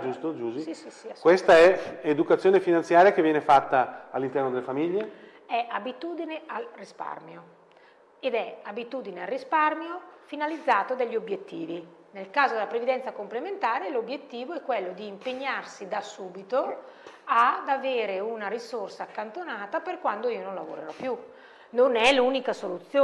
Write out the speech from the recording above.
giusto Giusy? Sì, sì, sì, Questa è educazione finanziaria che viene fatta all'interno delle famiglie? È abitudine al risparmio ed è abitudine al risparmio finalizzato dagli obiettivi. Nel caso della previdenza complementare l'obiettivo è quello di impegnarsi da subito ad avere una risorsa accantonata per quando io non lavorerò più. Non è l'unica soluzione.